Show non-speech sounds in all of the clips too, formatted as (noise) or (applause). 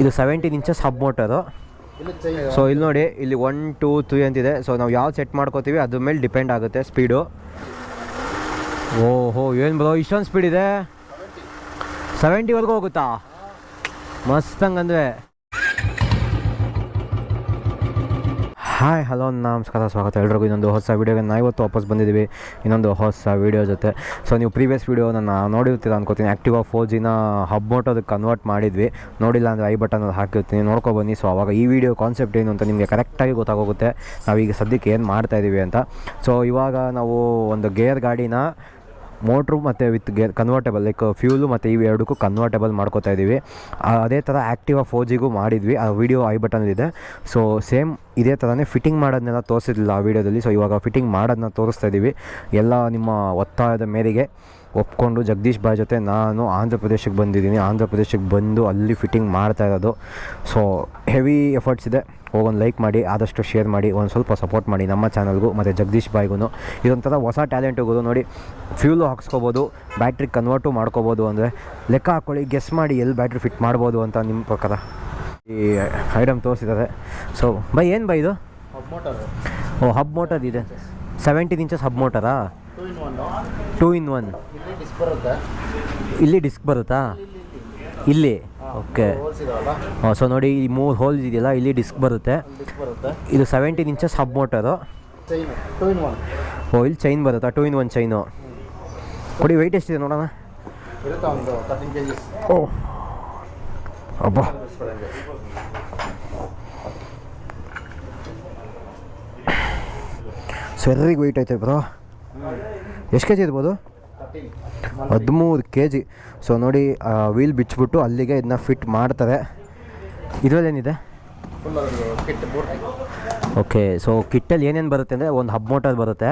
ಇದು seventeen inches hub motor so ಇಲ್ಲಿ ನೋಡಿ, ಇಲ್ಲಿ ಒನ್ ಟೂ ತ್ರೀ ಅಂತಿದೆ. ಸೊ ನಾವು ಯಾವ್ದು ಸೆಟ್ ಮಾಡ್ಕೋತೀವಿ, ಅದ್ರ ಮೇಲೆ ಡಿಪೆಂಡ್ ಆಗುತ್ತೆ ಸ್ಪೀಡು ಓಹೋ, ಏನು ಬರೋ ಇಷ್ಟೊಂದು ಸ್ಪೀಡ್ ಇದೆ? ಸೆವೆಂಟಿವರೆಗೂ ಹೋಗುತ್ತಾ? ಮಸ್ತ್ ಹಂಗಂದ್ರೆ. ಹಾಯ್, ಹಲೋ, ನಮಸ್ಕಾರ, ಸ್ವಾಗತ. ಎಲ್ರಿಗೂ ಇನ್ನೊಂದು ಹೊಸ ವೀಡಿಯೋಗೆ ನಾವು ಇವತ್ತು ವಾಪಸ್ ಬಂದಿದ್ದೀವಿ. ಇನ್ನೊಂದು ಹೊಸ ವೀಡಿಯೋ ಜೊತೆ. ಸೊ ನೀವು ಪ್ರೀವಿಯಸ್ ವೀಡಿಯೋ ನಾನು ನೋಡಿರ್ತೀರ ಅನ್ಕೋತೀನಿ. ಆ್ಯಕ್ಟಿವಾ ಫೋರ್ ಜಿನ ಹಬ್ ಮೋಟೋದಕ್ಕೆ ಕನ್ವರ್ಟ್ ಮಾಡಿದ್ವಿ. ನೋಡಿಲ್ಲ ಅಂದರೆ ಐ ಬಟನ್ ಅದು ಹಾಕಿರ್ತೀನಿ. ನೋಡ್ಕೊ ಬನ್ನಿ. ಸೊ ಅವಾಗ ಈ ವಿಡಿಯೋ ಕಾನ್ಸೆಪ್ಟ್ ಏನು ಅಂತ ನಿಮಗೆ ಕರೆಕ್ಟಾಗಿ ಗೊತ್ತಾಗೋಗುತ್ತೆ. ನಾವೀಗ ಸದ್ಯಕ್ಕೆ ಏನು ಮಾಡ್ತಾ ಇದ್ದೀವಿ ಅಂತ. ಸೊ ಇವಾಗ ನಾವು ಒಂದು ಗೇರ್ ಗಾಡಿನ ಮೋಟ್ರು ಮತ್ತು with gear convertible like fuel ಮತ್ತು ಇವು ಎರಡಕ್ಕೂ ಕನ್ವರ್ಟೇಬಲ್ ಮಾಡ್ಕೋತಾ ಇದ್ದೀವಿ ಅದೇ ಥರ ಆ್ಯಕ್ಟಿವಾ ಫೋರ್ ಜಿಗೂ ಮಾಡಿದ್ವಿ. ಆ ವಿಡಿಯೋ ಐ ಬಟನಲ್ಲಿದೆ ಸೊ ಸೇಮ್ ಇದೇ ಥರನೇ ಫಿಟ್ಟಿಂಗ್ ಮಾಡೋದನ್ನೆಲ್ಲ ತೋರಿಸಿದ್ದಿಲ್ಲ ಆ ವಿಡಿಯೋದಲ್ಲಿ ಸೊ ಇವಾಗ ಫಿಟ್ಟಿಂಗ್ ಮಾಡೋದನ್ನ ತೋರಿಸ್ತಾ ಇದ್ದೀವಿ ಎಲ್ಲ ನಿಮ್ಮ ಒತ್ತಾಯದ ಮೇರೆಗೆ ಒಪ್ಕೊಂಡು ಜಗದೀಶ್ ಬಾಯ್ ಜೊತೆ ನಾನು ಆಂಧ್ರ ಪ್ರದೇಶಕ್ಕೆ ಬಂದಿದ್ದೀನಿ. ಆಂಧ್ರ ಪ್ರದೇಶಕ್ಕೆ ಬಂದು ಅಲ್ಲಿ ಫಿಟ್ಟಿಂಗ್ ಮಾಡ್ತಾ ಇರೋದು. ಸೊ ಹೆವಿ ಎಫರ್ಟ್ಸ್ ಇದೆ. ಹೋಗೊಂದು ಲೈಕ್ ಮಾಡಿ ಆದಷ್ಟು ಶೇರ್ ಮಾಡಿ ಒಂದು ಸ್ವಲ್ಪ ಸಪೋರ್ಟ್ ಮಾಡಿ ನಮ್ಮ ಚಾನಲ್ಗೂ ಮತ್ತು ಜಗದೀಶ್ ಬಾಯ್ಗೂ ಇದೊಂಥರ ಹೊಸ ಟ್ಯಾಲೆಂಟಿಗೂ ನೋಡಿ ಫ್ಯೂಲು ಹಾಕ್ಸ್ಕೊಬೋದು ಬ್ಯಾಟ್ರಿ ಕನ್ವರ್ಟು ಮಾಡ್ಕೋಬೋದು ಅಂದರೆ ಲೆಕ್ಕ ಹಾಕ್ಕೊಳ್ಳಿ ಗೆಸ್ ಮಾಡಿ ಎಲ್ಲಿ ಬ್ಯಾಟ್ರಿ ಫಿಟ್ ಮಾಡ್ಬೋದು ಅಂತ ನಿಮ್ಮ ಪ್ರಕಾರ. ಈ ಐಟಮ್ ತೋರಿಸಿದ್ದಾರೆ. ಸೊ ಬೈ ಏನು ಬೈ ಇದು? ಮೋಟರ್ ಓ ಹಬ್ ಮೋಟರ್ ಇದೆ. ಸೆವೆಂಟೀನ್ ಇಂಚಸ್ ಹಬ್ ಮೋಟರಾ ಟೂ ಇನ್ ಒನ್ ಇಲ್ಲಿ ಡಿಸ್ಕ್ ಬರುತ್ತಾ. ಇಲ್ಲಿ. ಓಕೆ. ಸೊ ನೋಡಿ, ಈ ಮೂರು ಹೋಲ್ಸ್ ಇದೆಯಲ್ಲ, ಇಲ್ಲಿ ಡಿಸ್ಕ್ ಬರುತ್ತೆ. ಇದು ಸೆವೆಂಟೀನ್ ಇಂಚಸ್ ಹಬ್ ಮೋಟರು ಓ, ಇಲ್ಲಿ ಚೈನ್ ಬರುತ್ತಾ? ಟೂ ಇನ್ ಒನ್ ಚೈನು ಕೊಡಿ ವೆಯ್ಟ್ ಎಷ್ಟಿದೆ ನೋಡೋಣ? ಓ. ಅಬ್ಬಾ. ಸರಿಗೆ ವೆಯ್ಟ್ ಐತೆ ಬ್ರೋ ಎಷ್ಟು ಕೆ ಜಿ ಇರ್ಬೋದು? ಹದಿಮೂರು ಕೆ ಜಿ ಸೊ ನೋಡಿ ವೀಲ್ ಬಿಚ್ಚಿಬಿಟ್ಟು ಅಲ್ಲಿಗೆ ಇದನ್ನ ಫಿಟ್ ಮಾಡ್ತಾರೆ. ಇದರಲ್ಲೇನಿದೆ? ಓಕೆ ಸೊ ಕಿಟ್ಟಲ್ಲಿ ಏನೇನು ಬರುತ್ತೆ ಅಂದರೆ ಒಂದು ಹಬ್ ಮೋಟರ್ ಬರುತ್ತೆ.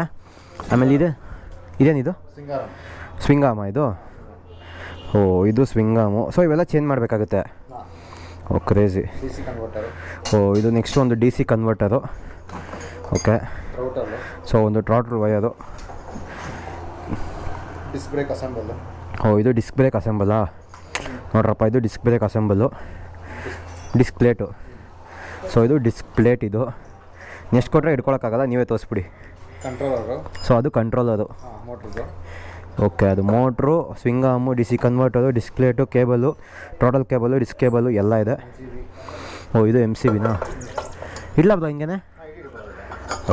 ಆಮೇಲೆ ಇದು, ಇದೇನಿದು? ಸ್ವಿಂಗಾಮ ಇದು. ಓ, ಇದು ಸ್ವಿಂಗಾಮು. ಸೊ ಇವೆಲ್ಲ ಚೇಂಜ್ ಮಾಡಬೇಕಾಗುತ್ತೆ. ಓ ಕ್ರೇಜಿ ಓ, ಇದು ನೆಕ್ಸ್ಟ್ ಒಂದು D C converter okay so ಒಂದು ಟ್ರಾಟ್ರ್ ವಯರು ಡಿಸ್ಕ್ ಬ್ರೇಕ್ ಅಸೆಂಬಲ್ ಓ ಇದು ಡಿಸ್ಕ್ ಬ್ರೇಕ್ ಅಸೆಂಬಲಾ ನೋಡ್ರಪ್ಪ ಇದು disc brake assemble disc plate so ಇದು ಡಿಸ್ಕ್ ಪ್ಲೇಟ್ ಇದು. ನೆಕ್ಸ್ಟ್ ಕೊಟ್ಟರೆ ಇಟ್ಕೊಳಕ್ಕಾಗಲ್ಲ ನೀವೇ ತೋರಿಸ್ಬಿಡಿ. ಕಂಟ್ರೋಲರು ಸೊ ಅದು ಕಂಟ್ರೋಲ್ ಅದು. ಓಕೆ ಅದು motor swingarm D C converter disc plate cable total cable disc cable ಎಲ್ಲ ಇದೆ. ಓ ಇದು ಎಂ ಸಿ ಬಿನಾ ಇಲ್ಲ ಹಿಂಗೆ ಹಿಂಗೇನೆ?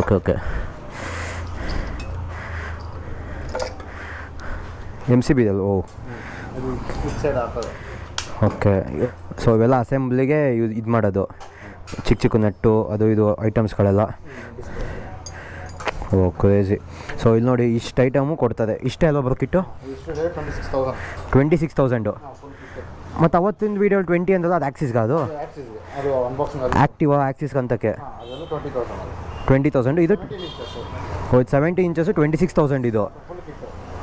Okay okay M C B ಓ ಓಕೆ ಸೊ ಇವೆಲ್ಲ ಅಸೆಂಬ್ಲಿಗೆ ಯೂಸ್ ಇದು ಮಾಡೋದು. ಚಿಕ್ಕ ಚಿಕ್ಕ ನೆಟ್ಟು, ಅದು ಇದು ಐಟಮ್ಸ್ಗಳೆಲ್ಲ. ಓ, ಕ್ರೇಜಿ. ಸೊ ಇಲ್ಲಿ ನೋಡಿ ಇಷ್ಟು ಐಟಮು ಕೊಡ್ತದೆ. ಇಷ್ಟೇ ಅಲ್ವಾ ಬರೋ ಕಿಟ್ಟು? ಟ್ವೆಂಟಿ ಸಿಕ್ಸ್ ತೌಸಂಡ್ ಮತ್ತು ಅವತ್ತಿನ ವೀಡಿಯೋ ಟ್ವೆಂಟಿ ಅಂತಲ್ಲ ಅದು ಆ್ಯಕ್ಸಿಸ್ಗೆ ಅದು? ಆ್ಯಕ್ಟಿವ್ ಆ್ಯಕ್ಸಿಸ್ಗೆ ಅಂತಕ್ಕೆ ಟ್ವೆಂಟಿ ತೌಸಂಡ್ ಇದು seventy inches twenty six thousand ಇದು.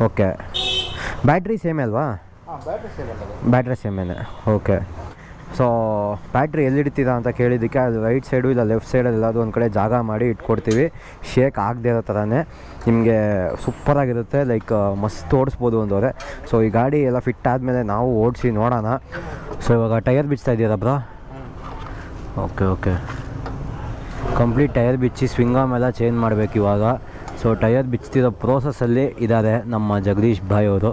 ಓಕೆ ಬ್ಯಾಟ್ರಿ ಸೇಮ್ ಅಲ್ವಾ? ಬ್ಯಾಟ್ರಿ ಸೇಮೇನೆ ಓಕೆ ಸೊ ಬ್ಯಾಟ್ರಿ ಎಲ್ಲಿಡ್ತೀರಾ ಅಂತ ಕೇಳಿದ್ದಕ್ಕೆ ಅದು ರೈಟ್ ಸೈಡು ಇಲ್ಲ ಲೆಫ್ಟ್ ಸೈಡಲ್ಲಿ ಎಲ್ಲಾದರೂ ಒಂದು ಕಡೆ ಜಾಗ ಮಾಡಿ ಇಟ್ಕೊಡ್ತೀವಿ. ಶೇಕ್ ಆಗದೆ ಇರೋ ಥರನೇ ನಿಮಗೆ ಸೂಪರಾಗಿರುತ್ತೆ ಲೈಕ್ ಮಸ್ತ್ ಓಡಿಸ್ಬೋದು ಅಂದವರೆ ಸೊ ಈ ಗಾಡಿ ಎಲ್ಲ ಫಿಟ್ ಆದಮೇಲೆ ನಾವು ಓಡಿಸಿ ನೋಡೋಣ. ಸೊ ಇವಾಗ ಟೈರ್ ಬಿಚ್ತಾ ಇದ್ದೀರಾ bro? Okay okay complete tyre ಬಿಚ್ಚಿ ಸ್ವಿಂಗ್ ಎಲ್ಲ ಚೇಂಜ್ ಮಾಡಬೇಕು ಇವಾಗ. ಸೊ ಟೈರ್ ಬಿಚ್ತಿರೋ ಪ್ರೋಸೆಸ್ಸಲ್ಲಿ ಇದ್ದಾರೆ ನಮ್ಮ ಜಗದೀಶ್ ಭಾಯ್ ಅವರು.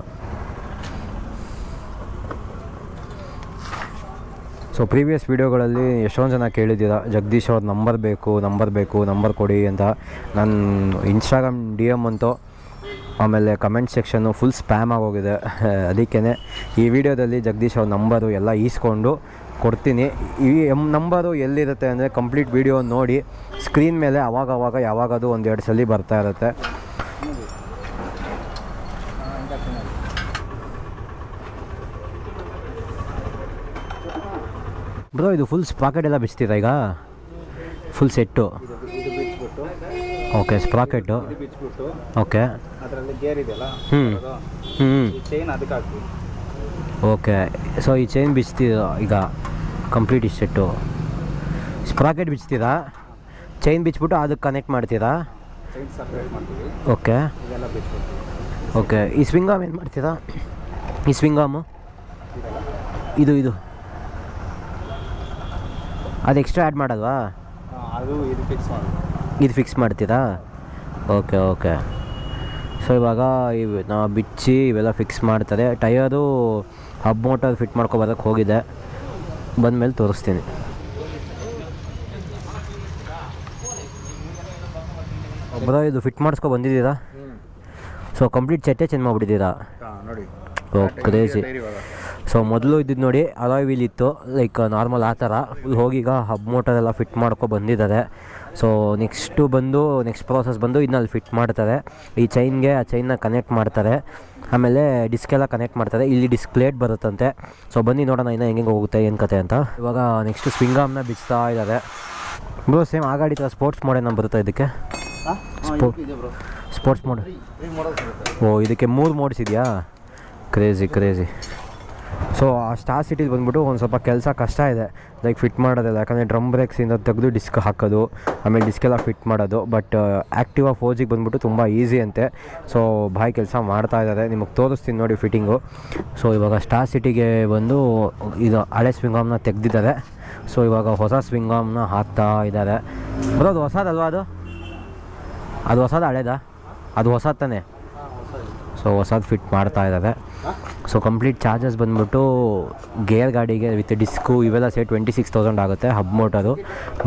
ಸೊ ಪ್ರೀವಿಯಸ್ ವೀಡಿಯೋಗಳಲ್ಲಿ ಎಷ್ಟೊಂದು ಜನ ಕೇಳಿದ್ದೀರ, ಜಗದೀಶ್ ಅವ್ರ ನಂಬರ್ ಬೇಕು ನಂಬರ್ ಬೇಕು, ನಂಬರ್ ಕೊಡಿ ಅಂತ. ನನ್ನ ಇನ್ಸ್ಟಾಗ್ರಾಮ್ ಡಿ ಎಂ ಅಂತೂ ಆಮೇಲೆ ಕಮೆಂಟ್ ಸೆಕ್ಷನ್ನು ಫುಲ್ ಸ್ಪ್ಯಾಮ್ ಆಗೋಗಿದೆ. (laughs) ಅದಕ್ಕೇ ಈ ವಿಡಿಯೋದಲ್ಲಿ ಜಗದೀಶ್ ಅವ್ರ ನಂಬರು ಎಲ್ಲ ಈಸ್ಕೊಂಡು ಕೊಡ್ತೀನಿ. ಈ ಎಂ ನಂಬರು ಎಲ್ಲಿರುತ್ತೆ ಅಂದರೆ ಕಂಪ್ಲೀಟ್ ವೀಡಿಯೋ ನೋಡಿ ಸ್ಕ್ರೀನ್ ಮೇಲೆ ಅವಾಗ ಅವಾಗ ಯಾವಾಗದು ಒಂದೆರಡು ಸಲ ಬರ್ತಾ ಇರುತ್ತೆ. ಬ್ರೋ ಇದು ಫುಲ್ ಸ್ಪ್ರಾಕೆಟ್ ಎಲ್ಲ ಬಿಚ್ತೀರಾ ಈಗ? Full set okay sprocket okay ಅದರಲ್ಲಿ ಗೇರ್ ಇದೆಯಲ್ಲ ಹ್ಞೂ ಹ್ಞೂ ಚೈನ್ ಅದಕ್ಕೆ ಹಾಕ್ತೀವಿ. ಓಕೆ ಸೊ ಈ ಚೈನ್ ಬಿಚ್ತೀರಾ ಈಗ ಕಂಪ್ಲೀಟ್ ಈ ಸೆಟ್ಟು ಸ್ಪ್ರಾಕೆಟ್ ಬಿಚ್ತೀರಾ ಚೈನ್ ಬಿಚ್ಬಿಟ್ಟು ಅದಕ್ಕೆ ಕನೆಕ್ಟ್ ಮಾಡ್ತೀರಾ ಓಕೆ ಓಕೆ ಈ ಸ್ವಿಂಗಾಮ್ ಏನು ಮಾಡ್ತೀರಾ ಈ ಸ್ವಿಂಗಾಮು ಇದು ಇದು. ಅದು ಎಕ್ಸ್ಟ್ರಾ ಆ್ಯಡ್ ಮಾಡಲ್ವಾ? ಅದು ಇದು ಫಿಕ್ಸ್ ಮಾಡಿ ಇದು ಫಿಕ್ಸ್ ಮಾಡ್ತೀರಾ? ಓಕೆ ಓಕೆ ಸೊ ಇವಾಗ ಇವು ನಾವು ಬಿಚ್ಚಿ ಇವೆಲ್ಲ ಫಿಕ್ಸ್ ಮಾಡ್ತಾರೆ. ಟಯರು ಹಬ್ ಮೋಟರ್ ಫಿಟ್ ಮಾಡ್ಕೊಬರೋಕ್ಕೆ ಹೋಗಿದೆ. ಬಂದಮೇಲೆ ತೋರಿಸ್ತೀನಿ. ಒಬ್ಬರ ಇದು ಫಿಟ್ ಮಾಡಿಸ್ಕೊ ಬಂದಿದ್ದೀರಾ? ಸೊ ಕಂಪ್ಲೀಟ್ ಚಟ್ಟೆ ಚೇಂಜ್ ಮಾಡಿಬಿಟ್ಟಿದ್ದೀರಾ? ಹಾಂ ನೋಡಿ. ಓ ಕ್ರೇಜಿ ಟೈರ್ ಇವಾಗ. ಸೊ ಮೊದಲು ಇದ್ದಿದ್ದು ನೋಡಿ ಅಲಾಯ್ ವೀಲ್ ಇತ್ತು ಲೈಕ್ ನಾರ್ಮಲ್ ಆ ಥರ. ಹೋಗಿಗ ಹೋಗೀಗ ಹಬ್ ಮೋಟರ್ ಎಲ್ಲ ಫಿಟ್ ಮಾಡ್ಕೊ ಬಂದಿದ್ದಾರೆ. ಸೊ ನೆಕ್ಸ್ಟು ಬಂದು ನೆಕ್ಸ್ಟ್ ಪ್ರೋಸೆಸ್ ಬಂದು ಇದನ್ನಲ್ಲಿ ಫಿಟ್ ಮಾಡ್ತಾರೆ. ಈ ಚೈನ್ಗೆ ಆ ಚೈನ್ನ ಕನೆಕ್ಟ್ ಮಾಡ್ತಾರೆ. ಆಮೇಲೆ ಡಿಸ್ಕ್ ಎಲ್ಲ ಕನೆಕ್ಟ್ ಮಾಡ್ತಾರೆ. ಇಲ್ಲಿ ಡಿಸ್ಕ್ ಪ್ಲೇಟ್ ಬರುತ್ತಂತೆ. ಸೊ ಬನ್ನಿ ನೋಡೋಣ ಇನ್ನೂ ಹೆಂಗೆ ಹೋಗುತ್ತೆ ಏನು ಕತೆ ಅಂತ. ಇವಾಗ ನೆಕ್ಸ್ಟು ಸ್ವಿಂಗಾಮ್ನ ಬಿಚ್ತಾ ಇದ್ದಾರೆ ಬ್ರೋ ಸೇಮ್ ಆ ಗಾಡಿ ಥರ ಸ್ಪೋರ್ಟ್ಸ್ ಮಾಡೇನ ಬರುತ್ತೆ ಇದಕ್ಕೆ? ಸ್ಪೋರ್ಟ್ಸ್ ಮೋಡ್ ಓ ಇದಕ್ಕೆ ಮೂರು ಮೋಡ್ಸ್ ಇದೆಯಾ? ಕ್ರೇಜಿ ಕ್ರೇಜಿ ಸೊ ಆ ಸ್ಟಾರ್ ಸಿಟಿಲಿ ಬಂದ್ಬಿಟ್ಟು ಒಂದು ಸ್ವಲ್ಪ ಕೆಲಸ ಕಷ್ಟ ಇದೆ. ಲೈಕ್ ಫಿಟ್ ಮಾಡೋದಿಲ್ಲ. ಯಾಕಂದರೆ ಡ್ರಮ್ ಬ್ರೇಕ್ಸಿಂದ ತೆಗೆದು ಡಿಸ್ಕ್ ಹಾಕೋದು, ಆಮೇಲೆ ಡಿಸ್ಕೆಲ್ಲ ಫಿಟ್ ಮಾಡೋದು. ಬಟ್ ಆ್ಯಕ್ಟಿವಾ ಫೋಜಿಗೆ ಬಂದ್ಬಿಟ್ಟು ತುಂಬ ಈಸಿ ಅಂತೆ. ಸೊ ಬಾಯಿ ಕೆಲಸ ಮಾಡ್ತಾ ಇದ್ದಾರೆ. ನಿಮಗೆ ತೋರಿಸ್ತೀನಿ ನೋಡಿ ಫಿಟ್ಟಿಂಗು ಸೊ ಇವಾಗ ಸ್ಟಾರ್ ಸಿಟಿಗೆ ಬಂದು ಇದು ಹಳೆ ಸ್ವಿಂಗಾಮ್ನ ತೆಗೆದಿದ್ದಾರೆ. ಸೊ ಇವಾಗ ಹೊಸ ಸ್ವಿಂಗಾಮ್ನ ಹಾಕ್ತಾ ಇದ್ದಾರೆ. ಬರೋದು ಹೊಸದಲ್ವಾ ಅದು? ಅದು ಹೊಸದ ಹಳೇದಾ? ಅದು ಹೊಸ ತಾನೇ? ಸೊ ಹೊಸದು ಫಿಟ್ ಮಾಡ್ತಾ ಇದ್ದಾರೆ ಸೊ ಕಂಪ್ಲೀಟ್ ಚಾರ್ಜಸ್ ಬಂದ್ಬಿಟ್ಟು ಗೇರ್ ಗಾಡಿಗೆ ವಿತ್ ಡಿಸ್ಕು ಇವೆಲ್ಲ ಸೇರಿ ಟ್ವೆಂಟಿ ಸಿಕ್ಸ್ ತೌಸಂಡ್ ಆಗುತ್ತೆ hub motor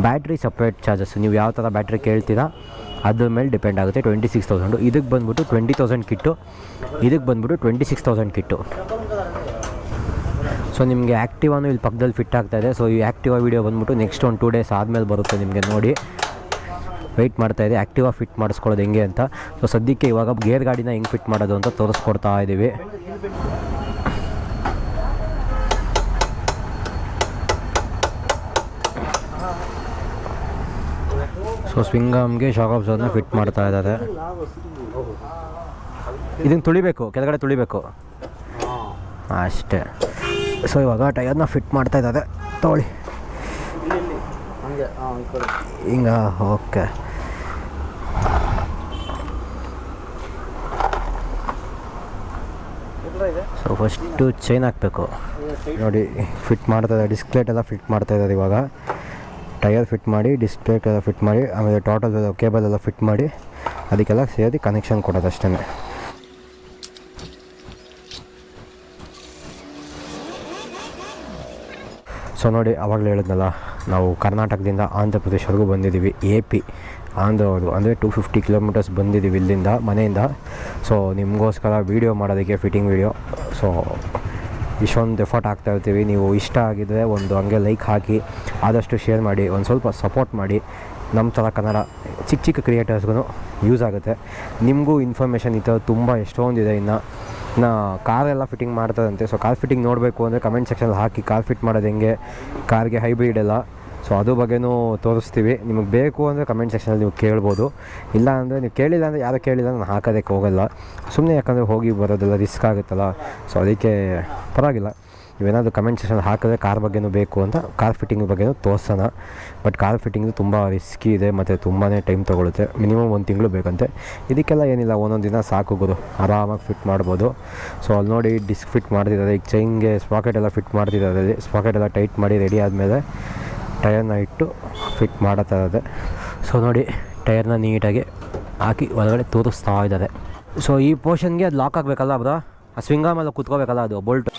battery separate charges ನೀವು ಯಾವ ಥರ ಬ್ಯಾಟ್ರಿ ಕೇಳ್ತೀರಾ ಅದ್ರ ಮೇಲೆ ಡಿಪೆಂಡ್ ಆಗುತ್ತೆ ಟ್ವೆಂಟಿ ಸಿಕ್ಸ್ ತೌಸಂಡು ಇದಕ್ಕೆ ಬಂದ್ಬಿಟ್ಟು ಟ್ವೆಂಟಿ ತೌಸಂಡ್ ಕಿಟ್ಟು ಇದಕ್ಕೆ ಬಂದ್ಬಿಟ್ಟು twenty six thousand kit so ನಿಮಗೆ ಆ್ಯಕ್ಟಿವಾನು ಇಲ್ಲಿ ಪಕ್ಕದಲ್ಲಿ ಫಿಟ್ ಆಗ್ತಾ ಇದೆ. ಸೊ ಈ ಆ್ಯಕ್ಟಿವಾ ವೀಡಿಯೋ ಬಂದ್ಬಿಟ್ಟು ನೆಕ್ಸ್ಟ್ ಒಂದು ಟೂ ಡೇಸ್ ಆದಮೇಲೆ ಬರುತ್ತೆ ನಿಮಗೆ ನೋಡಿ. ವೆಯ್ಟ್ ಮಾಡ್ತಾ ಇದೆ ಆ್ಯಕ್ಟಿವಾ ಫಿಟ್ ಮಾಡಿಸ್ಕೊಳ್ಳೋದು ಹೆಂಗೆ ಅಂತ. ಸೊ ಸದ್ಯಕ್ಕೆ ಇವಾಗ ಗೇರ್ ಗಾಡಿನ ಹೆಂಗೆ ಫಿಟ್ ಮಾಡೋದು ಅಂತ ತೋರಿಸ್ಕೊಡ್ತಾ ಇದ್ದೀವಿ. ಸೊ ಸ್ವಿಂಗಮ್ಗೆ ಶಾಕ್ ಆಬ್ಸರ್ನ ಫಿಟ್ ಮಾಡ್ತಾ ಇದ್ದಾರೆ. ಇದನ್ನು ತುಳಿಬೇಕು ಕೆಳಗಡೆ ತುಳಿಬೇಕು. ಅಷ್ಟೇ. ಸೊ ಇವಾಗ ಟೈರ್ನ ಫಿಟ್ ಮಾಡ್ತಾ ಇದ್ದಾರೆ. ತೊಗೊಳ್ಳಿ. ಹಿಂಗ ಓಕೆ ಎಲ್ಲ ಇದೆ ಸೊ ಫಸ್ಟು ಚೈನ್ ಹಾಕಬೇಕು. ನೋಡಿ ಫಿಟ್ ಮಾಡ್ತಾ ಇದ್ದಾರೆ ಡಿಸ್ಪ್ಲೇಟ್ ಎಲ್ಲ ಫಿಟ್ ಮಾಡ್ತಾ ಇದ್ದಾರೆ ಇವಾಗ. ಟಯರ್ ಫಿಟ್ ಮಾಡಿ ಡಿಸ್ಪ್ಲೇಟ್ ಎಲ್ಲ ಫಿಟ್ ಮಾಡಿ, ಆಮೇಲೆ ಟೋಟಲ್ ಕೇಬಲ್ ಎಲ್ಲ ಫಿಟ್ ಮಾಡಿ, ಅದಕ್ಕೆಲ್ಲ ಸೇರಿ ಕನೆಕ್ಷನ್ ಕೊಡೋದು ಅಷ್ಟೇ ಸೊ ನೋಡಿ, ಅವಾಗಲೇ ಹೇಳಿದ್ನಲ್ಲ, ನಾವು ಕರ್ನಾಟಕದಿಂದ ಆಂಧ್ರ ಪ್ರದೇಶವರೆಗೂ ಬಂದಿದ್ದೀವಿ ಎ ಪಿ ಆಂಧ್ರವರೆಗೂ ಅಂದರೆ ಟೂ ಫಿಫ್ಟಿ ಕಿಲೋಮೀಟರ್ಸ್ ಬಂದಿದ್ದೀವಿ ಇಲ್ಲಿಂದ, ಮನೆಯಿಂದ. ಸೊ ನಿಮಗೋಸ್ಕರ ವೀಡಿಯೋ ಮಾಡೋದಕ್ಕೆ ಫಿಟ್ಟಿಂಗ್ ವೀಡಿಯೋ ಸೊ ಇಷ್ಟೊಂದು ಎಫರ್ಟ್ ಆಗ್ತಾ ಇರ್ತೀವಿ. ನೀವು ಇಷ್ಟ ಆಗಿದರೆ ಒಂದು ಹಂಗೆ ಲೈಕ್ ಹಾಕಿ, ಆದಷ್ಟು ಶೇರ್ ಮಾಡಿ, ಒಂದು ಸ್ವಲ್ಪ ಸಪೋರ್ಟ್ ಮಾಡಿ. ನಮ್ಮ ಥರ ಕನ್ನಡ ಚಿಕ್ಕ ಚಿಕ್ಕ ಕ್ರಿಯೇಟರ್ಸ್ಗೂ ಯೂಸ್ ಆಗುತ್ತೆ. ನಿಮಗೂ ಇನ್ಫಾರ್ಮೇಷನ್ ಈ ಥರ ತುಂಬ ಎಷ್ಟೊಂದಿದೆ ಇನ್ನು. ನಾ ಕಾರೆಲ್ಲ ಫಿಟ್ಟಿಂಗ್ ಮಾಡ್ತಾರಂತೆ ಸೊ ಕಾರ್ ಫಿಟ್ಟಿಂಗ್ ನೋಡಬೇಕು ಅಂದರೆ ಕಮೆಂಟ್ ಸೆಕ್ಷನಲ್ಲಿ ಹಾಕಿ ಕಾರ್ ಫಿಟ್ ಮಾಡೋದು ಹೆಂಗೆ? ಕಾರ್ಗೆ ಹೈಬ್ರಿಡ್ ಎಲ್ಲ. ಸೊ ಅದು ಬಗ್ಗೆನೂ ತೋರಿಸ್ತೀವಿ. ನಿಮಗೆ ಬೇಕು ಅಂದರೆ ಕಮೆಂಟ್ ಸೆಕ್ಷನಲ್ಲಿ ನೀವು ಕೇಳ್ಬೋದು. ಇಲ್ಲ ಅಂದರೆ ನೀವು ಕೇಳಿಲ್ಲ ಅಂದರೆ ಯಾರು ಕೇಳಿಲ್ಲ ನಾನು ಹಾಕೋದಕ್ಕೆ ಹೋಗಲ್ಲ. ಸುಮ್ಮನೆ ಯಾಕಂದರೆ ಹೋಗಿ ಬರೋದೆಲ್ಲ ರಿಸ್ಕ್ ಆಗುತ್ತಲ್ಲ. ಸೊ ಅದಕ್ಕೆ ಪರವಾಗಿಲ್ಲ. ನೀವೇನಾದರೂ ಕಮೆಂಟ್ ಸೆಕ್ಷನ್ ಹಾಕಿದ್ರೆ ಕಾರ್ ಬಗ್ಗೆನೂ ಬೇಕು ಅಂತ ಕಾರ್ ಫಿಟ್ಟಿಂಗ್ ಬಗ್ಗೆನೂ ತೋರಿಸೋಣ. ಬಟ್ ಕಾರ್ ಫಿಟ್ಟಿಂಗು ತುಂಬ ರಿಸ್ಕಿ ಇದೆ ಮತ್ತು ತುಂಬಾ ಟೈಮ್ ತೊಗೊಳುತ್ತೆ. ಮಿನಿಮಮ್ ಒಂದು ತಿಂಗಳು ಬೇಕಂತೆ. ಇದಕ್ಕೆಲ್ಲ ಏನಿಲ್ಲ, ಒಂದೊಂದು ದಿನ ಸಾಕು ಗುರು. ಆರಾಮಾಗಿ ಫಿಟ್ ಮಾಡ್ಬೋದು. ಸೊ ಅಲ್ಲಿ ನೋಡಿ ಡಿಸ್ಕ್ ಫಿಟ್ ಮಾಡ್ತಿದ್ದಾರೆ. ಈಗ ಚೈನ್ಗೆ ಸ್ಪಾಕೆಟ್ ಎಲ್ಲ ಫಿಟ್ ಮಾಡ್ತಿದ್ದಾರೆ. ಸ್ಪಾಕೆಟ್ ಎಲ್ಲ ಟೈಟ್ ಮಾಡಿ ರೆಡಿ ಆದಮೇಲೆ ಟಯರ್ನ ಇಟ್ಟು ಫಿಟ್ ಮಾಡೋ ಇದೆ ಸೊ ನೋಡಿ ಟಯರ್ನ ನೀಟಾಗಿ ಹಾಕಿ ಒಳಗಡೆ ತೋರಿಸ್ತಾ ಇದ್ದಾರೆ. ಸೊ ಈ ಪೋರ್ಷನ್ಗೆ ಅದು ಲಾಕ್ ಆಗಬೇಕಲ್ಲ ಬ್ರೋ? ಆ ಸ್ವಿಂಗಾಮೆಲ್ಲ ಕುತ್ಕೋಬೇಕಲ್ಲ ಅದು ಬೋಲ್ಟ್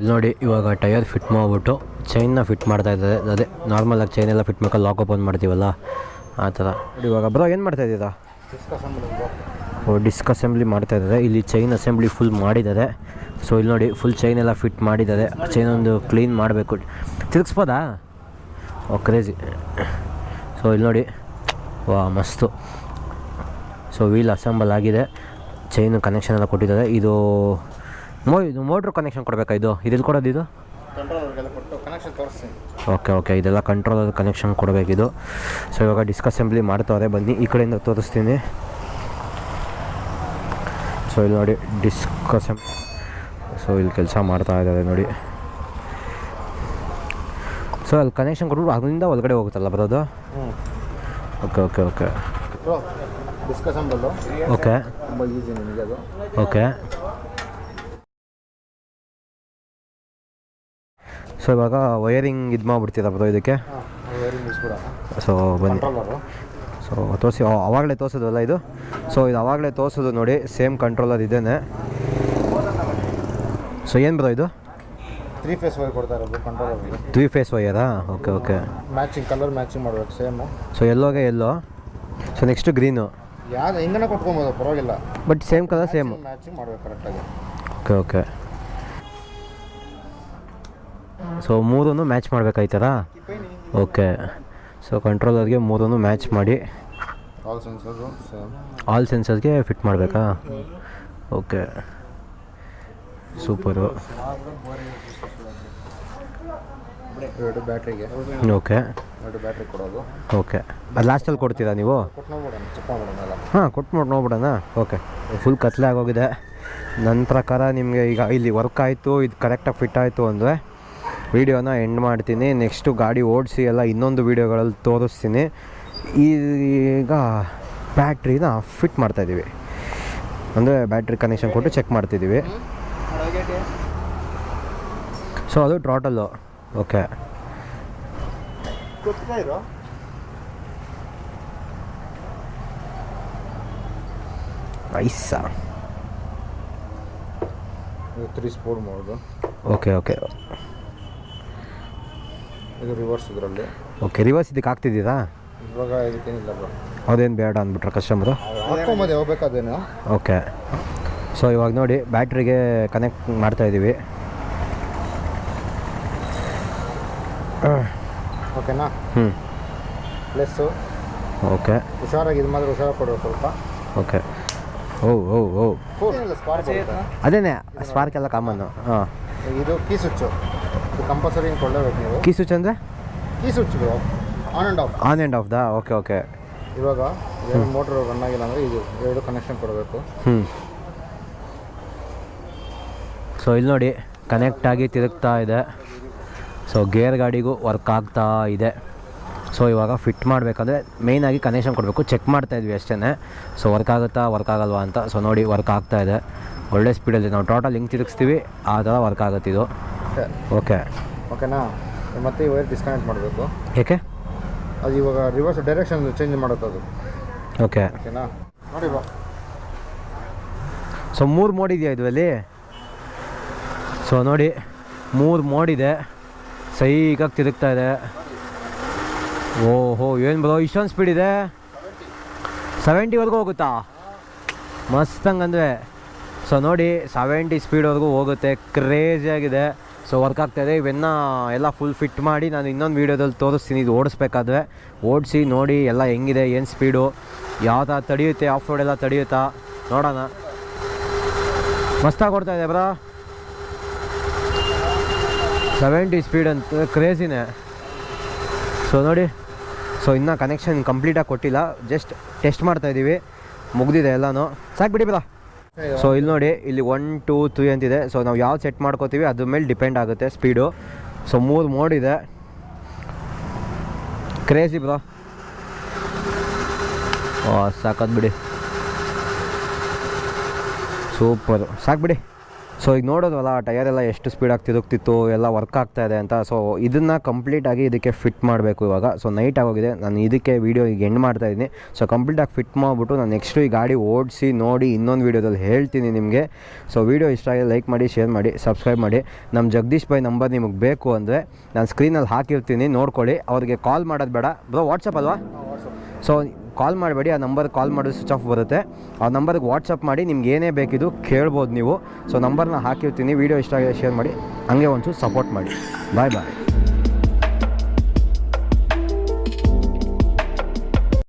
ಇಲ್ಲಿ ನೋಡಿ, ಇವಾಗ ಟಯರ್ ಫಿಟ್ ಮಾಡಿಬಿಟ್ಟು ಚೈನ್ನ ಫಿಟ್ ಮಾಡ್ತಾ ಇದ್ದಾರೆ. ಅದೇ ನಾರ್ಮಲಾಗಿ ಚೈನ್ ಎಲ್ಲ ಫಿಟ್ ಮಾಡ್ಕೊಂಡು ಲಾಕ್ ಓಪನ್ ಮಾಡ್ತೀವಲ್ಲ? ಆ ಥರ. ಇವಾಗ ಬ್ರೋ, ಏನು ಮಾಡ್ತಾ ಇದ್ದೀರಾ? ಓ ಡಿಸ್ಕ್ ಅಸೆಂಬ್ಲಿ ಮಾಡ್ತಾ ಇದ್ದಾರೆ. ಇಲ್ಲಿ ಚೈನ್ ಅಸೆಂಬ್ಲಿ ಫುಲ್ ಮಾಡಿದ್ದಾರೆ. ಸೊ ಇಲ್ಲಿ ನೋಡಿ ಫುಲ್ ಚೈನ್ ಎಲ್ಲ ಫಿಟ್ ಮಾಡಿದ್ದಾರೆ. ಚೈನ್ ಒಂದು ಕ್ಲೀನ್ ಮಾಡಬೇಕು. ತಿರುಗಿಸ್ಬೋದಾ? ಓ ಕ್ರೇಜಿ ಸೊ ಇಲ್ಲಿ ನೋಡಿ. ವಾ, ಮಸ್ತು. ಸೊ ವೀಲ್ ಅಸೆಂಬಲ್ ಆಗಿದೆ. ಚೈನು ಕನೆಕ್ಷನ್ ಎಲ್ಲ ಕೊಟ್ಟಿದ್ದಾರೆ. ಇದು ಮೋ ಇದು ಮೋಟ್ರ್ ಕನೆಕ್ಷನ್ ಕೊಡಬೇಕಾ ಇದು? ಇದೆಲ್ಲಿ ಕೊಡೋದು ಇದು? ಓಕೆ ಓಕೆ ಇದೆಲ್ಲ ಕಂಟ್ರೋಲ್ ಕನೆಕ್ಷನ್ ಕೊಡಬೇಕಿದು. ಸೊ ಇವಾಗ ಡಿಸ್ಕ್ ಅಸೆಂಬ್ಲಿ ಮಾಡ್ತವ್ರೆ ಬನ್ನಿ. ಈ ಕಡೆಯಿಂದ ತೋರಿಸ್ತೀನಿ. ಸೊ ಇಲ್ಲಿ ನೋಡಿ ಡಿಸ್ಕ್ ಅಸೆಂಬ್ ಸೊ ಇಲ್ಲಿ ಕೆಲಸ ಮಾಡ್ತಾ ಇದ್ದಾರೆ ನೋಡಿ. ಸೊ ಅಲ್ಲಿ ಕನೆಕ್ಷನ್ ಕೊಟ್ಬಿಟ್ಟು ಅದರಿಂದ ಒಳಗಡೆ ಹೋಗುತ್ತಲ್ಲ ಬರೋದು? Okay okay okay okay okay so ಇವಾಗ ವೈರಿಂಗ್ ಇದು ಮಾಡ್ಬಿಡ್ತೀರಾ ಬ್ರೋ ಇದಕ್ಕೆ? ಸೊ ಬನ್ನಿ. ಸೊ ತೋರಿಸಿ ಅವಾಗಲೇ ತೋರಿಸೋದಲ್ಲ ಇದು? ಸೊ ಇದು ಅವಾಗಲೇ ತೋರಿಸೋದು ನೋಡಿ ಸೇಮ್ ಕಂಟ್ರೋಲರ್ ಇದೇನೆ. ಸೊ ಏನು ಬ್ರೋ ಇದು? ತ್ರೀ ಫೇಸ್ ವೈರ್ ಕೊಡ್ತಾರೆ three phase ವೈಯರಾ okay okay matching colour matching ಮಾಡಬೇಕು ಸೇಮು ಸೊ ಎಲ್ಲೋಗೆ ಎಲ್ಲೋ ಸೊ ನೆಕ್ಸ್ಟು ಗ್ರೀನು ಯಾವ್ದು ಹಿಂಗನೇ ಕೊಟ್ಕೊಬೋದು ಪರವಾಗಿಲ್ಲ. But same colour same matching ಮಾಡಬೇಕು ಕರೆಕ್ಟಾಗಿ ಓಕೆ ಓಕೆ ಸೊ ಮೂರೂ ಮ್ಯಾಚ್ ಮಾಡಬೇಕಾಯ್ತದ ಓಕೆ ಸೊ ಕಂಟ್ರೋಲರ್ಗೆ ಮೂರೂ ಮ್ಯಾಚ್ ಮಾಡಿ ಆಲ್ ಸೆನ್ಸರ್ಗೆ ಫಿಟ್ ಮಾಡಬೇಕಾ? ಓಕೆ ಸೂಪರು ಎರಡು ಬ್ಯಾಟ್ರಿಗೆ ಓಕೆ ಎರಡು ಬ್ಯಾಟ್ರಿ ಕೊಡೋದು. ಓಕೆ ಅದು ಲಾಸ್ಟಲ್ಲಿ ಕೊಡ್ತೀರಾ ನೀವು? ಹಾಂ ಕೊಟ್ಟು ನೋಡಿ ನೋಡ್ಬಿಡೋಣ. ಓಕೆ ಫುಲ್ ಕತ್ಲೆ ಆಗೋಗಿದೆ ನನ್ನ ಪ್ರಕಾರ ನಿಮಗೆ ಈಗ ಇಲ್ಲಿ ವರ್ಕ್ ಆಯಿತು ಇದು ಕರೆಕ್ಟಾಗಿ ಫಿಟ್ ಆಯಿತು ಅಂದರೆ ವೀಡಿಯೋನ ಎಂಡ್ ಮಾಡ್ತೀನಿ. ನೆಕ್ಸ್ಟು ಗಾಡಿ ಓಡಿಸಿ ಎಲ್ಲ ಇನ್ನೊಂದು ವೀಡಿಯೋಗಳಲ್ಲಿ ತೋರಿಸ್ತೀನಿ. ಈಗ ಬ್ಯಾಟ್ರಿನ ಫಿಟ್ ಮಾಡ್ತಾಯಿದ್ದೀವಿ ಅಂದರೆ ಬ್ಯಾಟ್ರಿ ಕನೆಕ್ಷನ್ ಕೊಟ್ಟು ಚೆಕ್ ಮಾಡ್ತಿದ್ದೀವಿ ಸೊ ಅದು ಟೋಟಲ್ಲು ಓಕೆ ಐಸಾ ತ್ರೀ ಸ್ಪೋರ್ಟ್ ಮಾಡೋದು ಓಕೆ ಓಕೆ ಇದು ರಿವರ್ಸ್ ಇದರಲ್ಲಿ. ಓಕೆ ರಿವರ್ಸ್ ಇದಕ್ಕೆ ಆಗ್ತಿದ್ದೀರಾ ಇವಾಗ ಇದಕ್ಕೇನಿಲ್ಲ ಬ್ರೋ ಅದೇನು ಬೇಡ ಅಂದ್ಬಿಟ್ರೆ ಕಸ್ಟಮರು ಹಾಕೊಂಬೋದು ಹೋಗ್ಬೇಕಾದೇನು ಓಕೆ ಸೊ ಇವಾಗ ನೋಡಿ ಬ್ಯಾಟ್ರಿಗೆ ಕನೆಕ್ಟ್ ಮಾಡ್ತಾ ಇದ್ದೀವಿ ಓಕೆನಾ ಹ್ಞೂ ಪ್ಲಸ್ಸು ಓಕೆ ಹುಷಾರಾಗಿ ಇದು ಮಾತ್ರ ಹುಷಾರಾಗಿ ಕೊಡಬೇಕು ಸ್ವಲ್ಪ. Okay oh oh oh spark ಅದೇನೇ ಸ್ಪಾರ್ಕ್ ಎಲ್ಲ ಕಾಮನ್ನು ಹಾಂ. ಇದು ಕೀ ಸ್ವಿಚ್ಚು ಕಂಪಲ್ಸರಿ ಹಿಂಗೆ ಕೊಳ್ಳೇಬೇಕು ನೀವು. ಕೀ ಸ್ವಿಚ್ ಅಂದರೆ key switch bro on and off on and off ದಾ ಓಕೆ ಓಕೆ ಇವಾಗ ಮೋಟ್ರ್ ರನ್ ಆಗಿಲ್ಲ ಅಂದರೆ ಇದು ಎರಡು ಕನೆಕ್ಷನ್ ಕೊಡಬೇಕು. ಹ್ಞೂ ಸೊ ಇಲ್ಲಿ ನೋಡಿ ಕನೆಕ್ಟ್ ಆಗಿ ತಿರುಗ್ತಾ ಇದೆ. ಸೊ ಗೇರ್ ಗಾಡಿಗೂ ವರ್ಕ್ ಆಗ್ತಾ ಇದೆ. ಸೊ ಇವಾಗ ಫಿಟ್ ಮಾಡಬೇಕಂದ್ರೆ ಮೇಯ್ನಾಗಿ ಕನೆಕ್ಷನ್ ಕೊಡಬೇಕು. ಚೆಕ್ ಮಾಡ್ತಾ ಇದ್ವಿ ಅಷ್ಟೇ ಸೊ ವರ್ಕ್ ಆಗುತ್ತಾ ವರ್ಕ್ ಆಗಲ್ವಾ ಅಂತ. ಸೊ ನೋಡಿ ವರ್ಕ್ ಆಗ್ತಾ ಇದೆ. ಒಳ್ಳೆ ಸ್ಪೀಡಲ್ಲಿ ನಾವು ಟೋಟಲ್ ಹಿಂಗೆ ತಿರುಗಿಸ್ತೀವಿ ಆ ಥರ ವರ್ಕ್ ಆಗುತ್ತೆ ಇದು. ಓಕೆ. ಓಕೆನಾ? ಮತ್ತೆ ಈ ವೈರ್ ಡಿಸ್ಕನೆಕ್ಟ್ ಮಾಡಬೇಕು. ಏಕೆ? ಅದು ಇವಾಗ ರಿವರ್ಸ್ ಡೈರೆಕ್ಷನ್ ಚೇಂಜ್ ಮಾಡುತ್ತೆ ಅದು. ಓಕೆ. ಓಕೆನಾ? ನೋಡಿ ಬಾ. ಸೊ ಮೂರು ಮೋಡ್ ಇದೆಯಾ ಇದರಲ್ಲಿ ಸೊ ನೋಡಿ ಮೂರು ಮೋಡ್ ಇದೆ. ಸೈಕಾಗಿ ತಿರುಗ್ತಾ ಇದೆ. ಓಹೋ ಏನು ಬರೋ ಇಷ್ಟೊಂದು ಸ್ಪೀಡ್ ಇದೆ? ಸೆವೆಂಟಿವರೆಗೂ ಹೋಗುತ್ತಾ? ಮಸ್ತ್ ಹಂಗಂದ್ರೆ. ಸೊ ನೋಡಿ ಸೆವೆಂಟಿ ಸ್ಪೀಡ್ವರೆಗೂ ಹೋಗುತ್ತೆ. ಕ್ರೇಜಿಯಾಗಿದೆ ಸೊ ವರ್ಕ್ ಆಗ್ತಾಯಿದೆ ಇವೆನ್ನ ಎಲ್ಲ ಫುಲ್ ಫಿಟ್ ಮಾಡಿ ನಾನು ಇನ್ನೊಂದು ವೀಡಿಯೋದಲ್ಲಿ ತೋರಿಸ್ತೀನಿ. ಇದು ಓಡಿಸ್ಬೇಕಾದ್ರೆ ಓಡಿಸಿ ನೋಡಿ ಎಲ್ಲ ಹೆಂಗಿದೆ, ಏನು ಸ್ಪೀಡು ಯಾವ ಥರ ತಡೆಯುತ್ತೆ ಆಫ್ ರೋಡ್ ಎಲ್ಲ ತಡೆಯುತ್ತಾ ನೋಡೋಣ. ಮಸ್ತಾಗಿ ಕೊಡ್ತಾ ಇದೆ ಬ್ರಾ. ಸೆವೆಂಟಿ ಸ್ಪೀಡ್ ಅಂತ ಕ್ರೇಜಿನೇ ಸೊ ನೋಡಿ. ಸೊ ಇನ್ನೂ ಕನೆಕ್ಷನ್ ಕಂಪ್ಲೀಟಾಗಿ ಕೊಟ್ಟಿಲ್ಲ. ಜಸ್ಟ್ ಟೆಸ್ಟ್ ಮಾಡ್ತಾಯಿದ್ದೀವಿ ಮುಗ್ದಿದೆ ಎಲ್ಲನೂ. ಸಾಕು ಬಿಡಿ ಬ್ರಾ. ಸೊ ಇಲ್ಲಿ ನೋಡಿ, ಇಲ್ಲಿ ಒನ್ ಟೂ ತ್ರೀ ಅಂತಿದೆ. ಸೊ ನಾವು ಯಾವ್ದು ಸೆಟ್ ಮಾಡ್ಕೋತೀವಿ, ಅದ್ರ ಮೇಲೆ ಡಿಪೆಂಡ್ ಆಗುತ್ತೆ ಸ್ಪೀಡು ಸೊ ಮೂರು ಮೋಡ್ ಇದೆ. ಕ್ರೇಜಿ ಬ್ರೋ ಸಾಕದ್ ಬಿಡಿ. ಸೂಪರು ಸಾಕು ಬಿಡಿ. ಸೊ ಈಗ ನೋಡೋದಲ್ಲ ಟೈರ್ ಎಲ್ಲ ಎಷ್ಟು ಸ್ಪೀಡಾಗಿ ತಿರುಗ್ತಿತ್ತು, ಎಲ್ಲ ವರ್ಕ್ ಆಗ್ತಾ ಇದೆ ಅಂತ. ಸೊ ಇದನ್ನು ಕಂಪ್ಲೀಟಾಗಿ ಇದಕ್ಕೆ ಫಿಟ್ ಮಾಡಬೇಕು ಇವಾಗ. ಸೊ ನೈಟ್ ಆಗೋಗಿದೆ. ನಾನು ಇದಕ್ಕೆ ವೀಡಿಯೋ ಈಗ ಎಂಡ್ ಮಾಡ್ತಾ ಇದ್ದೀನಿ. ಸೊ ಕಂಪ್ಲೀಟಾಗಿ ಫಿಟ್ ಮಾಡಿಬಿಟ್ಟು ನಾನು ನೆಕ್ಸ್ಟು ಈ ಗಾಡಿ ಓಡಿಸಿ, ನೋಡಿ ಇನ್ನೊಂದು ವೀಡಿಯೋದಲ್ಲಿ ಹೇಳ್ತೀನಿ ನಿಮಗೆ. ಸೊ ವೀಡಿಯೋ ಇಷ್ಟ ಆಗಿದೆ ಲೈಕ್ ಮಾಡಿ ಶೇರ್ ಮಾಡಿ ಸಬ್ಸ್ಕ್ರೈಬ್ ಮಾಡಿ. ನಮ್ಮ ಜಗದೀಶ್ ಭಾಯ್ ನಂಬರ್ ನಿಮಗೆ ಬೇಕು ಅಂದರೆ ನಾನು ಸ್ಕ್ರೀನಲ್ಲಿ ಹಾಕಿರ್ತೀನಿ, ನೋಡ್ಕೊಳ್ಳಿ. ಅವ್ರಿಗೆ ಕಾಲ್ ಮಾಡೋದು ಬೇಡ. ಬ್ರೋ ವಾಟ್ಸಪ್ ಅಲ್ವಾ? ಸೊ ಕಾಲ್ ಮಾಡಬೇಡಿ, ಆ ನಂಬರ್ ಕಾಲ್ ಮಾಡಿದ್ರೆ ಸ್ವಿಚ್ ಆಫ್ ಬರುತ್ತೆ. ಆ ನಂಬರ್ಗೆ ವಾಟ್ಸಪ್ ಮಾಡಿ, ನಿಮ್ಗೆ ಏನೇ ಬೇಕಿದ್ದು ಕೇಳ್ಬೋದು ನೀವು. ಸೊ ನಂಬರ್ನ ಹಾಕಿರ್ತೀನಿ, ವೀಡಿಯೋ ಇಷ್ಟ ಆಗಿದೆ ಶೇರ್ ಮಾಡಿ, ಹಂಗೆ ಒಂಚೂರು ಸಪೋರ್ಟ್ ಮಾಡಿ. ಬಾಯ್ ಬಾಯ್